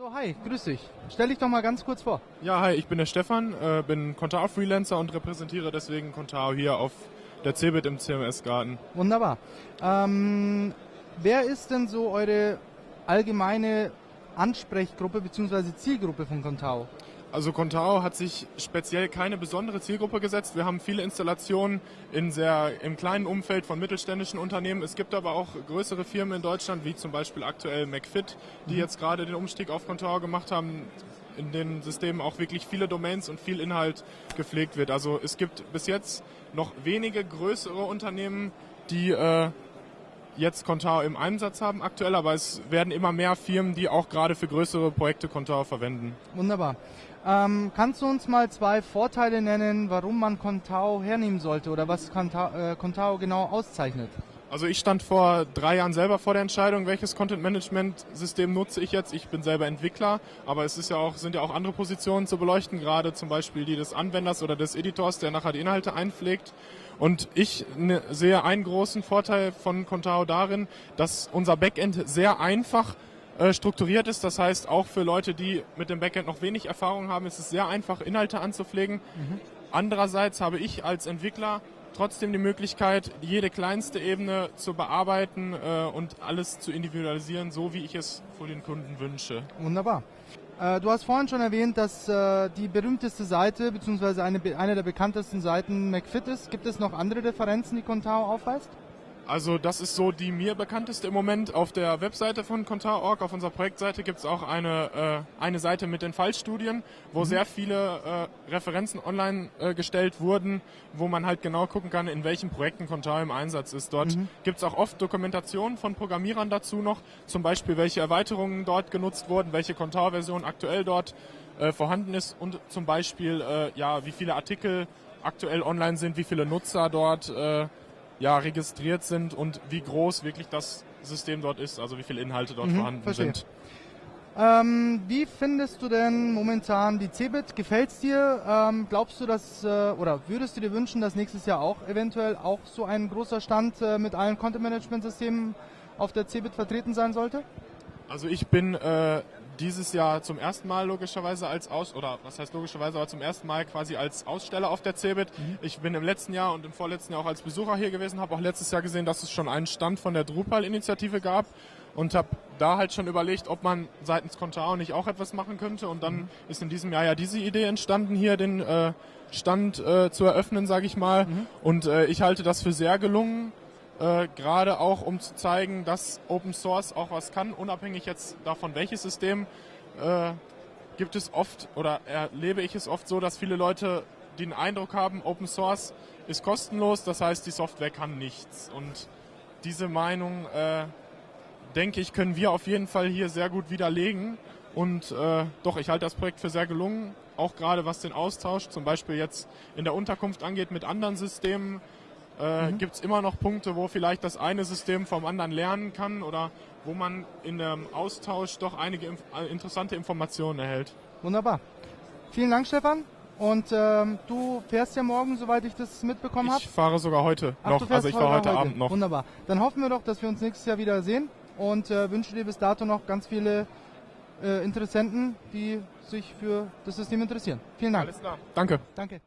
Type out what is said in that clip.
So, hi, grüß dich. Stell dich doch mal ganz kurz vor. Ja, hi, ich bin der Stefan, äh, bin Contao-Freelancer und repräsentiere deswegen Contao hier auf der CeBIT im CMS-Garten. Wunderbar. Ähm, wer ist denn so eure allgemeine Ansprechgruppe bzw. Zielgruppe von Contao? Also Contao hat sich speziell keine besondere Zielgruppe gesetzt. Wir haben viele Installationen in sehr, im kleinen Umfeld von mittelständischen Unternehmen. Es gibt aber auch größere Firmen in Deutschland, wie zum Beispiel aktuell McFit, die mhm. jetzt gerade den Umstieg auf Contao gemacht haben, in den Systemen auch wirklich viele Domains und viel Inhalt gepflegt wird. Also es gibt bis jetzt noch wenige größere Unternehmen, die äh, jetzt Contao im Einsatz haben aktuell, aber es werden immer mehr Firmen, die auch gerade für größere Projekte Contao verwenden. Wunderbar. Ähm, kannst du uns mal zwei Vorteile nennen, warum man Contao hernehmen sollte oder was Contao, äh, Contao genau auszeichnet? Also ich stand vor drei Jahren selber vor der Entscheidung, welches Content Management System nutze ich jetzt. Ich bin selber Entwickler, aber es ist ja auch, sind ja auch andere Positionen zu beleuchten, gerade zum Beispiel die des Anwenders oder des Editors, der nachher die Inhalte einpflegt. Und ich ne, sehe einen großen Vorteil von Contao darin, dass unser Backend sehr einfach äh, strukturiert ist. Das heißt, auch für Leute, die mit dem Backend noch wenig Erfahrung haben, ist es sehr einfach, Inhalte anzupflegen. Mhm. Andererseits habe ich als Entwickler trotzdem die Möglichkeit, jede kleinste Ebene zu bearbeiten äh, und alles zu individualisieren, so wie ich es für den Kunden wünsche. Wunderbar. Äh, du hast vorhin schon erwähnt, dass äh, die berühmteste Seite bzw. Eine, eine der bekanntesten Seiten McFit ist. Gibt es noch andere Differenzen, die Contao aufweist? Also das ist so die mir bekannteste im Moment. Auf der Webseite von Contar.org, auf unserer Projektseite, gibt es auch eine, äh, eine Seite mit den Fallstudien, wo mhm. sehr viele äh, Referenzen online äh, gestellt wurden, wo man halt genau gucken kann, in welchen Projekten Contar im Einsatz ist. Dort mhm. gibt es auch oft Dokumentationen von Programmierern dazu noch, zum Beispiel welche Erweiterungen dort genutzt wurden, welche Contar-Version aktuell dort äh, vorhanden ist und zum Beispiel äh, ja wie viele Artikel aktuell online sind, wie viele Nutzer dort äh, ja, registriert sind und wie groß wirklich das System dort ist, also wie viele Inhalte dort mhm, vorhanden verstehe. sind. Ähm, wie findest du denn momentan die CeBIT? Gefällt's dir? Ähm, glaubst du, dass äh, oder würdest du dir wünschen, dass nächstes Jahr auch eventuell auch so ein großer Stand äh, mit allen Content Management Systemen auf der CeBIT vertreten sein sollte? Also ich bin äh, dieses Jahr zum ersten Mal logischerweise als Aus oder was heißt logischerweise, aber zum ersten Mal quasi als Aussteller auf der CeBIT. Mhm. Ich bin im letzten Jahr und im vorletzten Jahr auch als Besucher hier gewesen, habe auch letztes Jahr gesehen, dass es schon einen Stand von der Drupal-Initiative gab und habe da halt schon überlegt, ob man seitens Contao nicht auch etwas machen könnte und dann mhm. ist in diesem Jahr ja diese Idee entstanden, hier den äh, Stand äh, zu eröffnen, sage ich mal. Mhm. Und äh, ich halte das für sehr gelungen äh, gerade auch um zu zeigen, dass Open Source auch was kann, unabhängig jetzt davon, welches System, äh, gibt es oft oder erlebe ich es oft so, dass viele Leute den Eindruck haben, Open Source ist kostenlos, das heißt, die Software kann nichts. Und diese Meinung, äh, denke ich, können wir auf jeden Fall hier sehr gut widerlegen. Und äh, doch, ich halte das Projekt für sehr gelungen, auch gerade was den Austausch zum Beispiel jetzt in der Unterkunft angeht mit anderen Systemen äh, mhm. gibt es immer noch Punkte, wo vielleicht das eine System vom anderen lernen kann oder wo man in dem Austausch doch einige inf äh, interessante Informationen erhält. Wunderbar. Vielen Dank, Stefan. Und ähm, du fährst ja morgen, soweit ich das mitbekommen habe? Ich fahre sogar heute Ach, noch. Also ich fahre heute, heute, Abend noch. Wunderbar. Dann hoffen wir doch, dass wir uns nächstes Jahr wieder sehen und äh, wünsche dir bis dato noch ganz viele äh, Interessenten, die sich für das System interessieren. Vielen Dank. Alles klar. Danke. Danke.